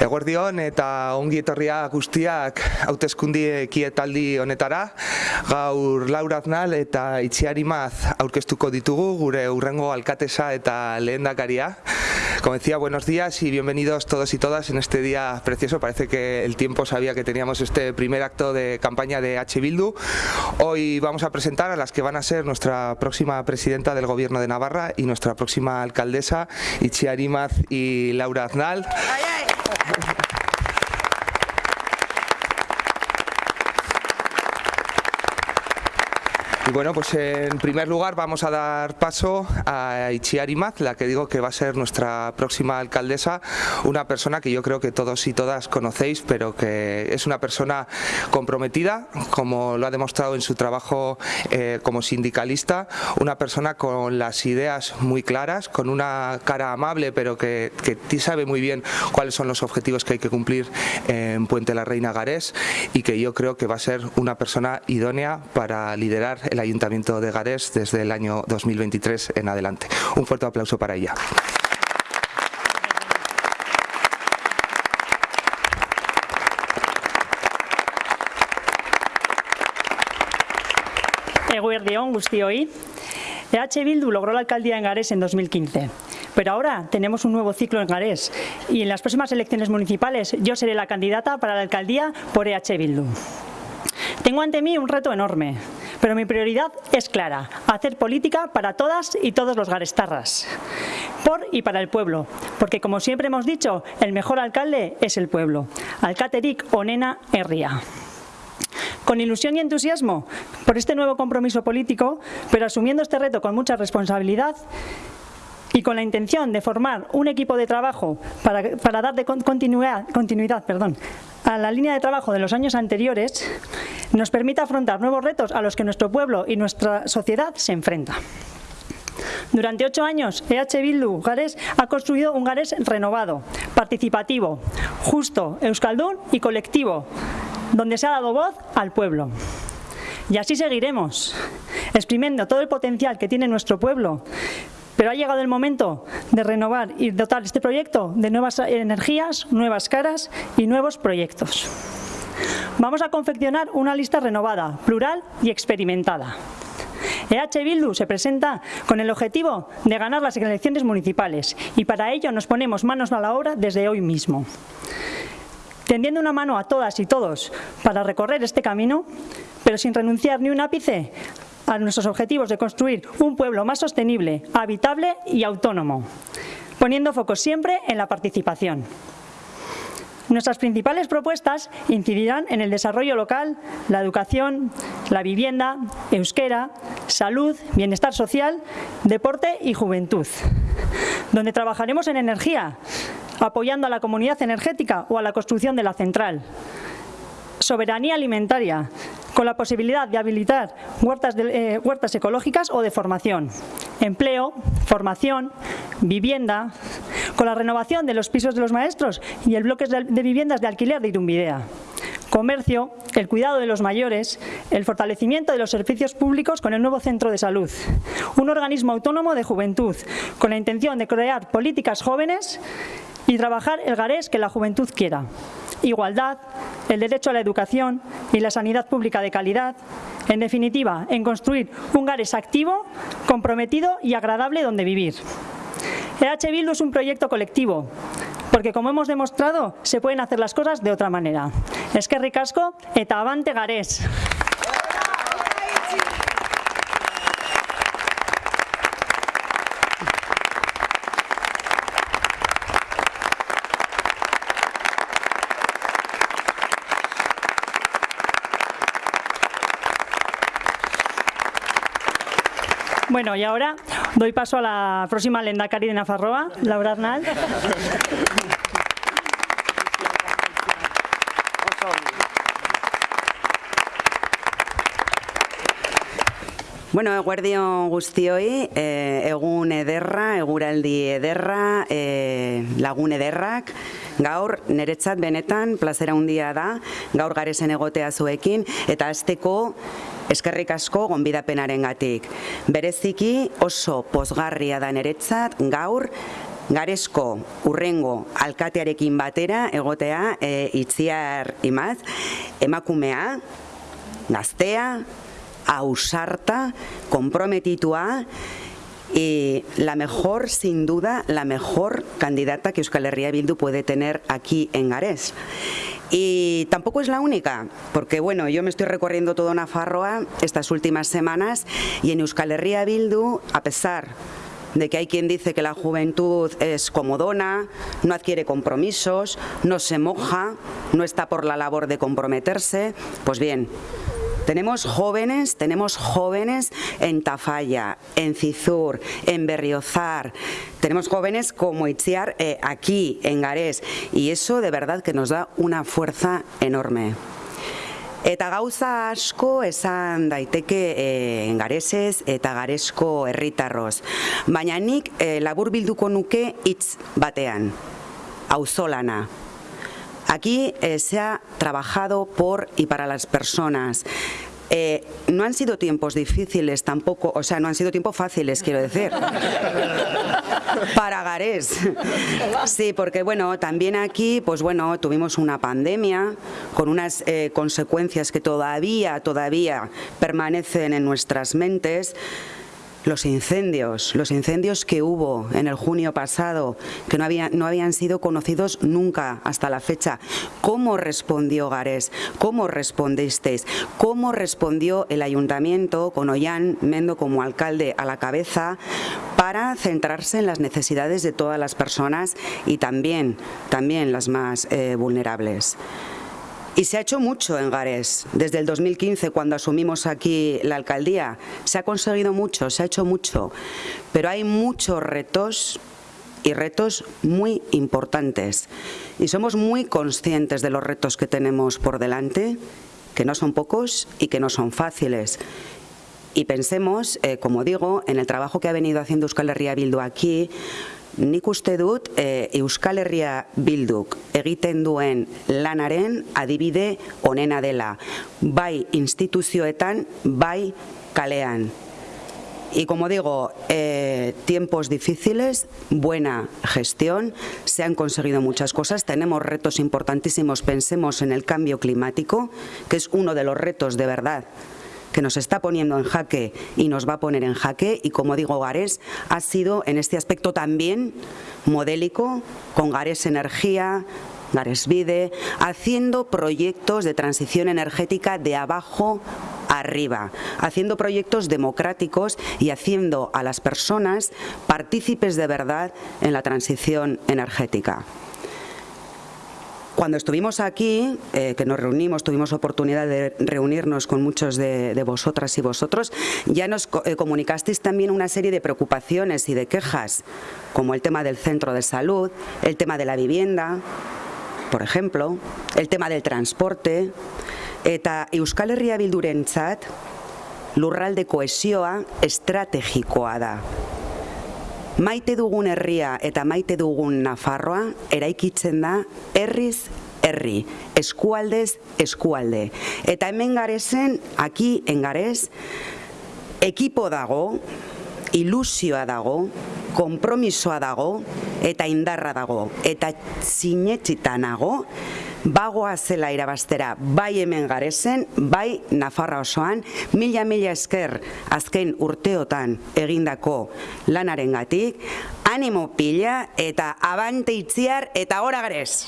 Eguerdion eta ongi etorria guztiak hautezkundi ekietaldi honetara. Gaur Laura Aznal eta Itziari Maz aurkeztuko ditugu gure urrengo alkatesa eta lehendakaria. Como decía, buenos días y bienvenidos todos y todas en este día precioso. Parece que el tiempo sabía que teníamos este primer acto de campaña de H. Bildu. Hoy vamos a presentar a las que van a ser nuestra próxima presidenta del Gobierno de Navarra y nuestra próxima alcaldesa, Itziari Maz y Laura Aznal. Y bueno, pues en primer lugar vamos a dar paso a Itziari Maz, la que digo que va a ser nuestra próxima alcaldesa, una persona que yo creo que todos y todas conocéis, pero que es una persona comprometida, como lo ha demostrado en su trabajo eh, como sindicalista, una persona con las ideas muy claras, con una cara amable, pero que, que sabe muy bien cuáles son los objetivos que hay que cumplir en Puente la Reina Garés y que yo creo que va a ser una persona idónea para liderar el Ayuntamiento de Garés desde el año 2023 en adelante. Un fuerte aplauso para ella. Eguerdión, hoy. EH Bildu logró la alcaldía en Garés en 2015. Pero ahora tenemos un nuevo ciclo en Garés y en las próximas elecciones municipales yo seré la candidata para la alcaldía por EH Bildu. Tengo ante mí un reto enorme, pero mi prioridad es clara, hacer política para todas y todos los garestarras, por y para el pueblo, porque como siempre hemos dicho, el mejor alcalde es el pueblo. Alcateric Onena Herria con ilusión y entusiasmo por este nuevo compromiso político, pero asumiendo este reto con mucha responsabilidad y con la intención de formar un equipo de trabajo para, dar de continuidad, continuidad perdón, a la línea de trabajo de los años anteriores, nos permite afrontar nuevos retos a los que nuestro pueblo y nuestra sociedad se enfrenta. Durante ocho años, EH Bildu Gares ha construido un Gares renovado, participativo, justo, euskaldun y colectivo, donde se ha dado voz al pueblo. Y así seguiremos, exprimiendo todo el potencial que tiene nuestro pueblo, pero ha llegado el momento de renovar y dotar este proyecto de nuevas energías, nuevas caras y nuevos proyectos. Vamos a confeccionar una lista renovada, plural y experimentada. EH Bildu se presenta con el objetivo de ganar las elecciones municipales y para ello nos ponemos manos a la obra desde hoy mismo. Tendiendo una mano a todas y todos para recorrer este camino, pero sin renunciar ni un ápice a nuestros objetivos de construir un pueblo más sostenible, habitable y autónomo, poniendo foco siempre en la participación. Nuestras principales propuestas incidirán en el desarrollo local, la educación, la vivienda, euskera, salud, bienestar social, deporte y juventud, donde trabajaremos en energía, apoyando a la comunidad energética o a la construcción de la central, soberanía alimentaria, con la posibilidad de habilitar huertas, eh, huertas ecológicas o de formación, empleo, formación, vivienda, con la renovación de los pisos de los maestros y el bloque de, viviendas de alquiler de Irumbidea. Comercio, el cuidado de los mayores, el fortalecimiento de los servicios públicos con el nuevo centro de salud, un organismo autónomo de juventud, con la intención de crear políticas jóvenes y trabajar el garés que la juventud quiera. Igualdad, el derecho a la educación y la sanidad pública de calidad, en definitiva, en construir un Gares activo, comprometido y agradable donde vivir. EH Bildu es un proyecto colectivo, porque como hemos demostrado, se pueden hacer las cosas de otra manera. Es que ricasco eta avante Garés. Bueno, y ahora doy paso a la próxima lendakari de Nafarroa, Laura Arnal. Bueno, eguerdion guztioi, e, egun ederra, eguraldi ederra, e, lagun ederrak, gaur niretzat benetan plazera handia da, gaur garesen egotea zuekin, eta azteko eskerrik asko gonbidapenaren gatik. Bereziki oso pozgarria da niretzat gaur garesko urrengo alkatearekin batera egotea e, itziar imaz, emakumea, gaztea, ausarta, komprometitua, y la mejor, sin duda, la mejor candidata que Euskal Herria Bildu puede tener aquí en Garés. Y tampoco es la única, porque bueno, yo me estoy recorriendo toda Nafarroa estas últimas semanas y en Euskal Herria Bildu, a pesar de que hay quien dice que la juventud es comodona, no adquiere compromisos, no se moja, no está por la labor de comprometerse, pues bien, tenemos jóvenes, tenemos jóvenes en Tafalla, en Cizur, en Berriozar, tenemos jóvenes como Itziar eh, aquí, en Garés, y eso de verdad que nos da una fuerza enorme. Eta gauza asko esan daiteke e, garesez eta garesko herritarroz. Baina nik e, labur bilduko nuke hitz batean, auzolana. Aquí eh, se ha trabajado por y para las personas. Eh, no han sido tiempos difíciles tampoco, o sea, no han sido tiempos fáciles, quiero decir. Para Garés. Sí, porque bueno, también aquí, pues bueno, tuvimos una pandemia con unas eh, consecuencias que todavía, todavía permanecen en nuestras mentes los incendios, los incendios que hubo en el junio pasado, que no, no habían sido conocidos nunca hasta la fecha. ¿Cómo respondió Gares? ¿Cómo respondisteis? ¿Cómo respondió el ayuntamiento con Ollán Mendo como alcalde a la cabeza para centrarse en las necesidades de todas las personas y también, también las más eh, vulnerables? Y se ha hecho mucho en Gares. Desde el 2015, cuando asumimos aquí la alcaldía, se ha conseguido mucho, se ha hecho mucho. Pero hay muchos retos y retos muy importantes. Y somos muy conscientes de los retos que tenemos por delante, que no son pocos y que no son fáciles. Y pensemos, eh, como digo, en el trabajo que ha venido haciendo Euskal Herria Bildu aquí, Nik uste dut e, Euskal Herria Bilduk egiten duen lanaren adibide onena dela, bai instituzioetan, bai kalean. Y como digo, eh, tiempos difíciles, buena gestión, se han conseguido muchas cosas, tenemos retos importantísimos, pensemos en el cambio climático, que es uno de los retos de verdad que nos está poniendo en jaque y nos va a poner en jaque y como digo Gares ha sido en este aspecto también modélico con Gares Energía, Gares Vide, haciendo proyectos de transición energética de abajo arriba, haciendo proyectos democráticos y haciendo a las personas partícipes de verdad en la transición energética. Cuando estuvimos aquí, eh, que nos reunimos, tuvimos oportunidad de reunirnos con muchos de, vosotras y vosotros, ya nos eh, comunicasteis también una serie de preocupaciones y de quejas, como el tema del centro de salud, el tema de la vivienda, por ejemplo, el tema del transporte, eta Euskal Herria bildurentzat lurralde koesioa estrategikoa. Maite dugun herria eta maite dugun Nafarroa eraikitzen da herriz herri, eskualdez eskualde. Eta hemen garezen, aki engarez, ekipo dago, ilusioa dago, kompromisoa dago eta indarra dago. Eta zinetxita nago, bagoa zela irabastera bai hemen garezen, bai Nafarra osoan, mila-mila esker azken urteotan egindako lanaren gatik, animo pila eta abante itziar eta gora garez.